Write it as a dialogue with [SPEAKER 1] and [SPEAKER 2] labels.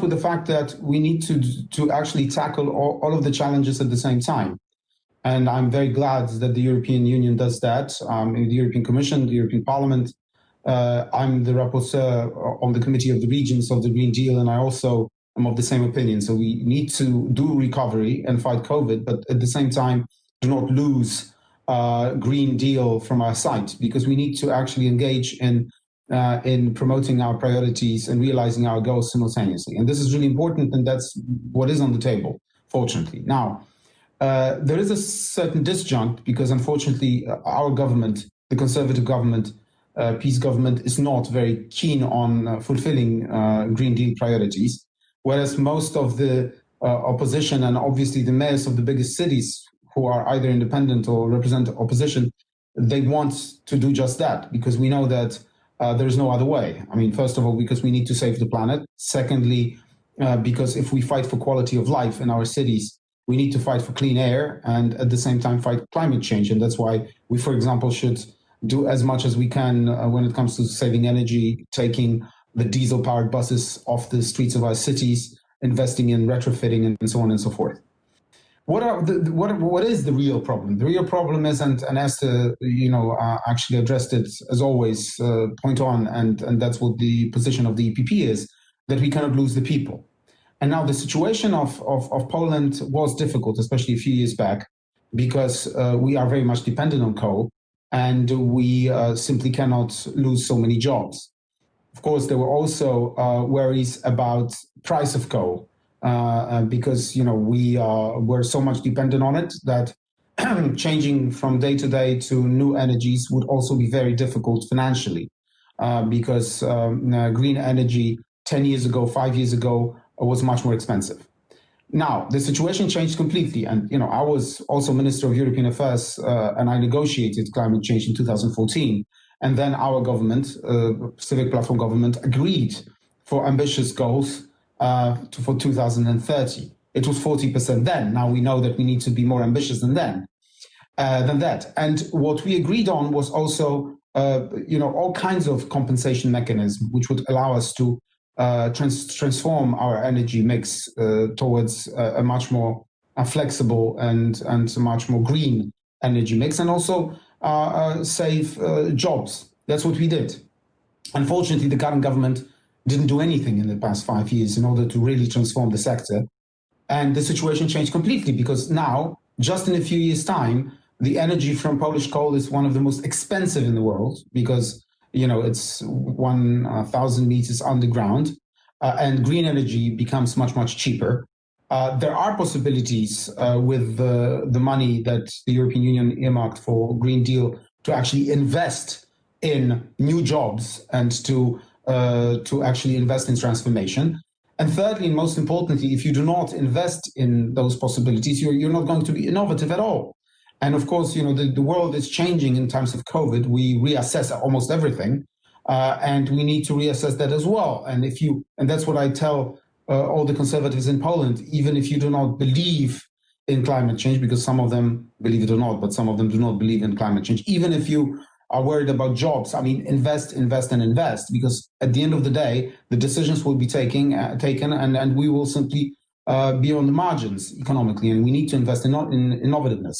[SPEAKER 1] with the fact that we need to to actually tackle all, all of the challenges at the same time. And I'm very glad that the European Union does that. Um, the European Commission, the European Parliament, uh, I'm the rapporteur on the Committee of the Regions of the Green Deal, and I also am of the same opinion. So we need to do recovery and fight COVID, but at the same time, do not lose uh, Green Deal from our sight because we need to actually engage in uh, in promoting our priorities and realizing our goals simultaneously. And this is really important, and that's what is on the table, fortunately. Now, uh, there is a certain disjunct because, unfortunately, uh, our government, the conservative government, uh, PiS government, is not very keen on uh, fulfilling uh, Green Deal priorities, whereas most of the opposition and obviously the mayors of the biggest cities who are either independent or represent opposition, they want to do just that because we know that uh, there's no other way. I mean, first of all, because we need to save the planet. Secondly, uh, because if we fight for quality of life in our cities, we need to fight for clean air and at the same time fight climate change. And that's why we, for example, should do as much as we can uh, when it comes to saving energy, taking the diesel powered buses off the streets of our cities, investing in retrofitting and so on and so forth what are the, what what is the real problem? The real problem is, and and Esther, you know, uh, actually addressed it as always, uh, point on, and and that's what the position of the EPP is that we cannot lose the people. And now the situation of of, of Poland was difficult, especially a few years back, because uh, we are very much dependent on coal, and we uh, simply cannot lose so many jobs. Of course, there were also uh, worries about price of coal because you know we uh, were so much dependent on it that changing from day to day to new energies would also be very difficult financially uh, because um, uh, green energy 10 years ago, five years ago was much more expensive. Now the situation changed completely, and you know I was also Minister of European Affairs, uh, and I negotiated climate change in 2014, and then our government, Civic Platform government, agreed for ambitious goals uh, to, for 2030. It was 40% then. Now we know that we need to be more ambitious than then, uh, than that. And what we agreed on was also, uh, you know, all kinds of compensation mechanisms which would allow us to uh, trans transform our energy mix uh, towards a much more flexible and and much more green energy mix, and also save jobs. That's what we did. Unfortunately, the current government didn't do anything in the past five years in order to really transform the sector. And the situation changed completely because now, just in a few years' time, the energy from Polish coal is one of the most expensive in the world because you know it's 1,000 meters underground, uh, and green energy becomes much much cheaper. Uh, there are possibilities uh, with the, the money that the European Union earmarked for Green Deal to actually invest in new jobs and to uh, to actually invest in transformation. And thirdly, and most importantly, if you do not invest in those possibilities, you're, you're not going to be innovative at all. And of course, you know, the, the world is changing in times of COVID. We reassess almost everything. Uh, and we need to reassess that as well. And if you, and that's what I tell uh, all the conservatives in Poland, even if you do not believe in climate change, because some of them believe it or not, but some of them do not believe in climate change, even if you are worried about jobs. I mean, invest, invest, and invest, because at the end of the day, the decisions will be taking, uh, taken, and, and we will simply uh, be on the margins economically, and we need to invest in, in innovativeness.